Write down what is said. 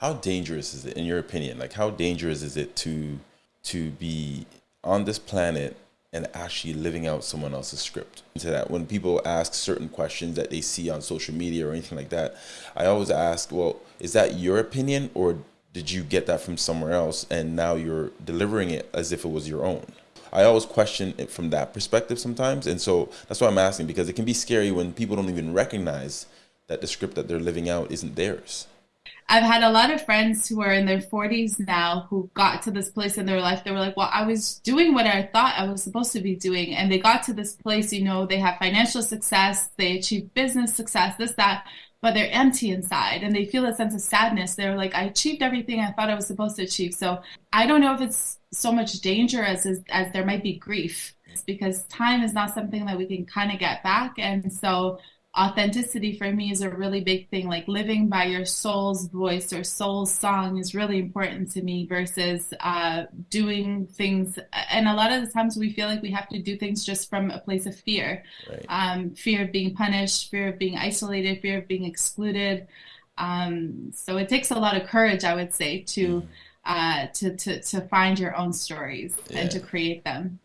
how dangerous is it in your opinion? Like how dangerous is it to to be on this planet and actually living out someone else's script? To that when people ask certain questions that they see on social media or anything like that i always ask well is that your opinion or did you get that from somewhere else and now you're delivering it as if it was your own? I always question it from that perspective sometimes and so that's why i'm asking because it can be scary when people don't even recognize that the script that they're living out isn't theirs I've had a lot of friends who are in their 40s now who got to this place in their life. They were like, Well, I was doing what I thought I was supposed to be doing. And they got to this place, you know, they have financial success, they achieve business success, this, that, but they're empty inside and they feel a sense of sadness. They're like, I achieved everything I thought I was supposed to achieve. So I don't know if it's so much danger as, as, as there might be grief because time is not something that we can kind of get back. And so authenticity for me is a really big thing like living by your soul's voice or soul's song is really important to me versus uh, doing things and a lot of the times we feel like we have to do things just from a place of fear right. um, fear of being punished fear of being isolated fear of being excluded um, so it takes a lot of courage i would say to mm. uh, to, to to find your own stories yeah. and to create them